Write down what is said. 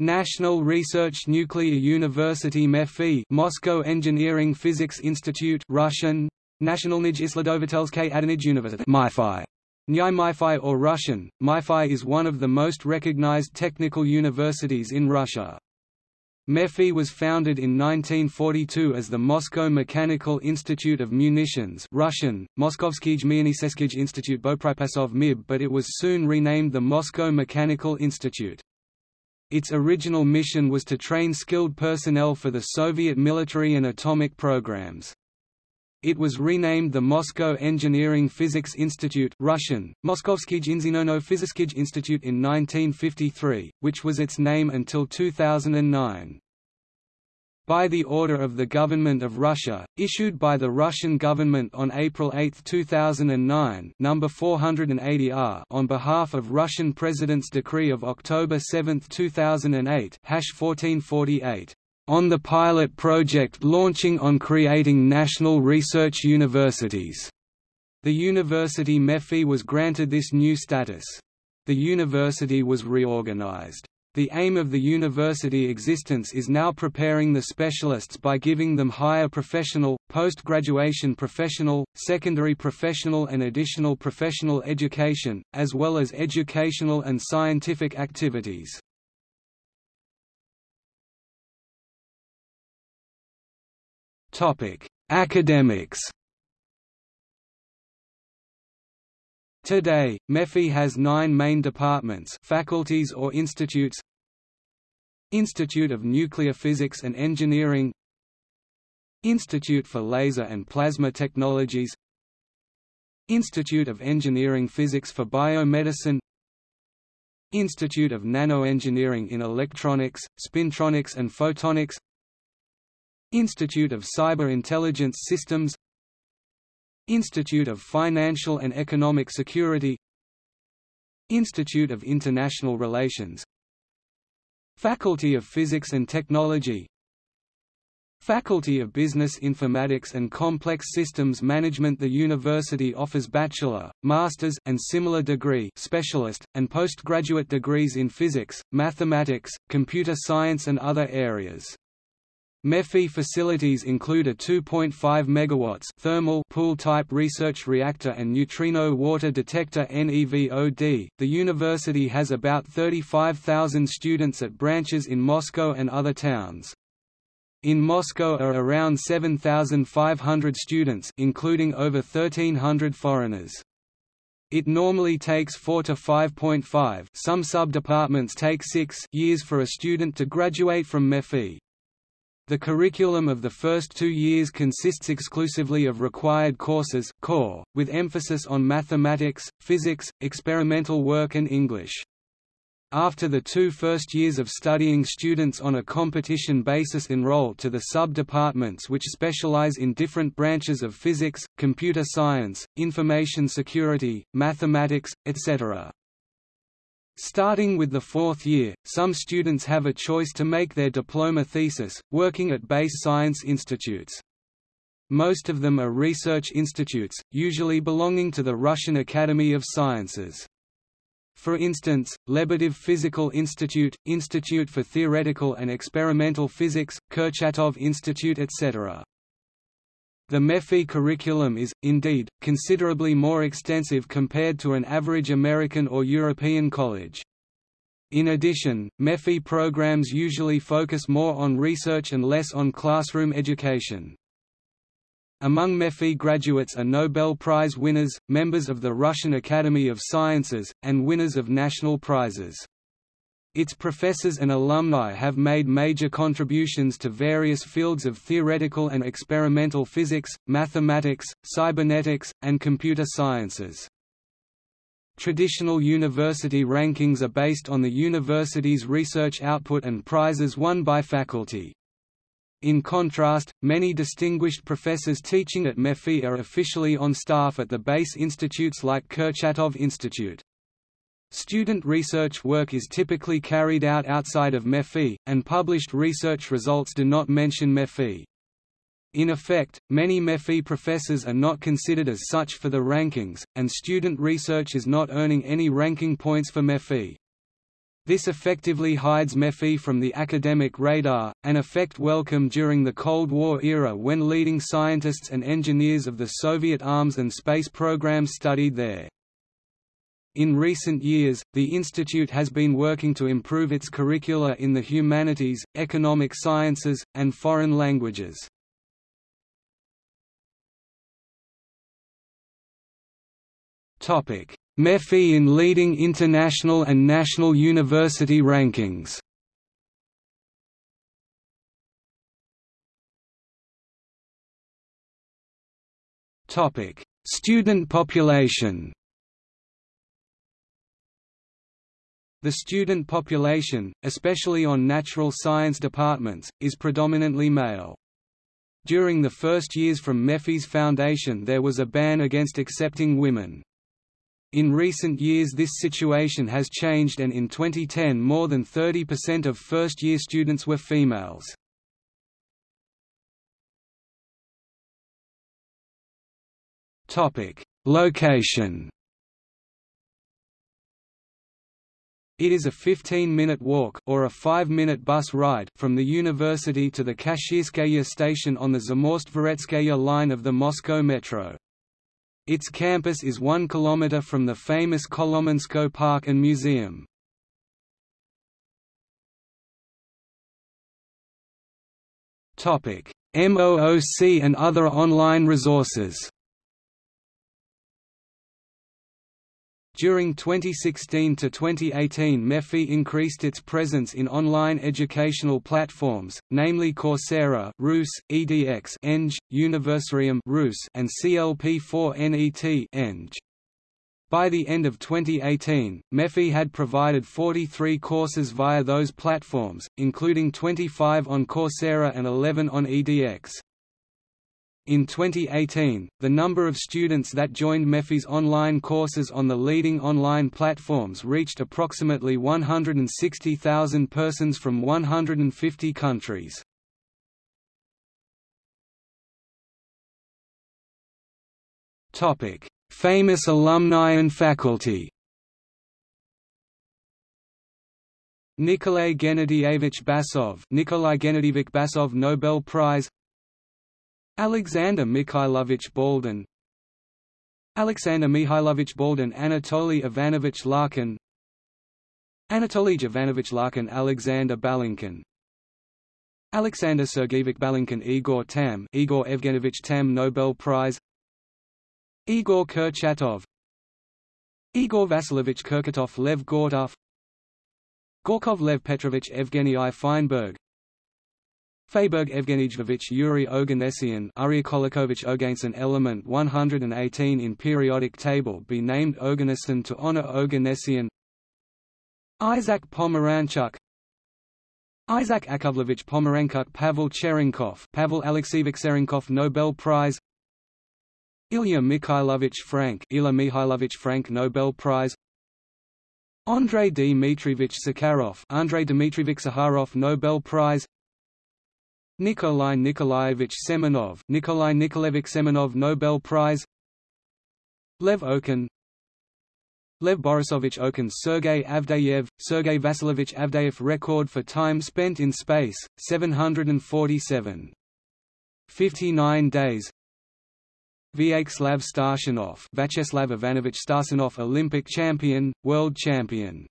National Research Nuclear University MEPhI Moscow Engineering Physics Institute Russian Nationalnij Isladovatelskaya Adanij University MIFI Nyai MIFI or Russian, MIFI is one of the most recognized technical universities in Russia. MEPhI was founded in 1942 as the Moscow Mechanical Institute of Munitions Russian, Moskovsky Zmeyanisekij Institute Bopripasov MIB but it was soon renamed the Moscow Mechanical Institute. Its original mission was to train skilled personnel for the Soviet military and atomic programs. It was renamed the Moscow Engineering Physics Institute Russian, Moskovsky Inzinono Physiskij Institute in 1953, which was its name until 2009. By the order of the Government of Russia, issued by the Russian government on April 8, 2009 number 480R on behalf of Russian President's decree of October 7, 2008 hash 1448 on the pilot project launching on creating national research universities. The university MEPhI was granted this new status. The university was reorganized. The aim of the university existence is now preparing the specialists by giving them higher professional, post-graduation professional, secondary professional and additional professional education, as well as educational and scientific activities. Academics. Today, MEPhI has nine main departments faculties or institutes. Institute of Nuclear Physics and Engineering. Institute for Laser and Plasma Technologies. Institute of Engineering Physics for Biomedicine. Institute of Nanoengineering in Electronics, Spintronics and Photonics. Institute of Cyber Intelligence Systems Institute of Financial and Economic Security Institute of International Relations Faculty of Physics and Technology Faculty of Business Informatics and Complex Systems Management The university offers bachelor, master's and similar degree specialist, and postgraduate degrees in physics, mathematics, computer science and other areas. MEPhI facilities include a 2.5 MW thermal pool-type research reactor and neutrino water detector NEVOD. The university has about 35,000 students at branches in Moscow and other towns. In Moscow are around 7,500 students including over 1,300 foreigners. It normally takes 4 to 5.5 some sub-departments take 6 years for a student to graduate from MEPhI. The curriculum of the first two years consists exclusively of required courses core, with emphasis on mathematics, physics, experimental work and English. After the two first years of studying students on a competition basis enroll to the sub-departments which specialize in different branches of physics, computer science, information security, mathematics, etc. Starting with the fourth year, some students have a choice to make their diploma thesis, working at base science institutes. Most of them are research institutes, usually belonging to the Russian Academy of Sciences. For instance, Lebedev Physical Institute, Institute for Theoretical and Experimental Physics, Kurchatov Institute etc. The MEPhI curriculum is, indeed, considerably more extensive compared to an average American or European college. In addition, MEPhI programs usually focus more on research and less on classroom education. Among MEPhI graduates are Nobel Prize winners, members of the Russian Academy of Sciences, and winners of national prizes. Its professors and alumni have made major contributions to various fields of theoretical and experimental physics, mathematics, cybernetics, and computer sciences. Traditional university rankings are based on the university's research output and prizes won by faculty. In contrast, many distinguished professors teaching at MEPhI are officially on staff at the base institutes like Kurchatov Institute. Student research work is typically carried out outside of MEPhI, and published research results do not mention MEPhI. In effect, many MEPhI professors are not considered as such for the rankings, and student research is not earning any ranking points for MEPhI. This effectively hides MEPhI from the academic radar, an effect welcome during the Cold War era when leading scientists and engineers of the Soviet arms and space programs studied there. In recent years, the institute has been working to improve its curricula in the humanities, economic sciences, and foreign languages. Topic: MEPhi in leading international and national university rankings. Topic: Student population. The student population, especially on natural science departments, is predominantly male. During the first years from MEPhi's foundation there was a ban against accepting women. In recent years this situation has changed and in 2010 more than 30% of first-year students were females. Location It is a 15-minute walk or a 5-minute bus ride from the university to the Kashirskaya station on the Zamoskvoretskaya line of the Moscow Metro. Its campus is one kilometer from the famous Kolomenskoe Park and Museum. MOOC and other online resources During 2016 to 2018 MEPhI increased its presence in online educational platforms, namely Coursera Rus, edX Eng, Universarium Rus, and CLP4NET Eng. By the end of 2018, MEPhI had provided 43 courses via those platforms, including 25 on Coursera and 11 on edX. In 2018, the number of students that joined MEPhi's online courses on the leading online platforms reached approximately 160,000 persons from 150 countries. Famous alumni and faculty Nikolay Gennadievich Basov Nikolai Gennadievich Basov Nobel Prize Alexander Mikhailovich Baldin Alexander Mikhailovich Baldin Anatoly Ivanovich Larkin. Anatoly Ivanovich Larkin Alexander Balinkin. Alexander Sergeyevich Balinkin Igor Tamm Igor Evgenovich Tamm Nobel Prize. Igor Kurchatov. Igor Vasilovich Kurchatov Lev Gortov. Gorkov Lev Petrovich Evgeny I Feinberg Feinberg Evgenijevich Yuri Oganessian Aryakolikovich Oganessian element 118 in periodic table be named Oganesson to honor Oganessian Isaac Pomeranchuk Isaac Akovlevich Pomeranchuk Pavel Cherenkov Pavel Alexeyevich Cherenkov Nobel Prize Ilya Mikhailovich Frank Ilya Mikhailovich Frank Nobel Prize Andrei Dmitrievich Sakharov Andrei Dmitrievich Sakharov Nobel Prize Nikolai Nikolaevich Semenov Nikolai Nikolaevich Semenov Nobel Prize Lev Okun Lev Borisovich Okun Sergei Avdeyev, Sergei Vasilovich Avdeyev record for time spent in space, 747. 59 days Vyacheslav Starshinov Vyacheslav Ivanovich Starshinov Olympic champion, world champion